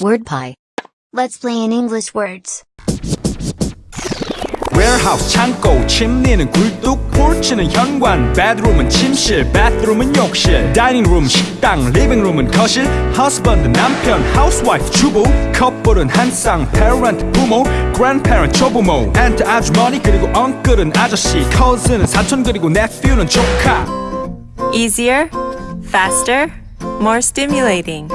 Word pie. Let's play in English words. warehouse 창고 침대는 굴뚝 porch는 현관 bedroom은 침실 bathroom은 욕실 dining room 식당 living room은 거실 husband 남편 housewife 주부 커플은 한 쌍 parent 부모 grandparent 조부모 aunt 아주머니 그리고 uncle은 아저씨 cousin은 사촌 그리고 nephew는 조카 Easier, faster, more stimulating.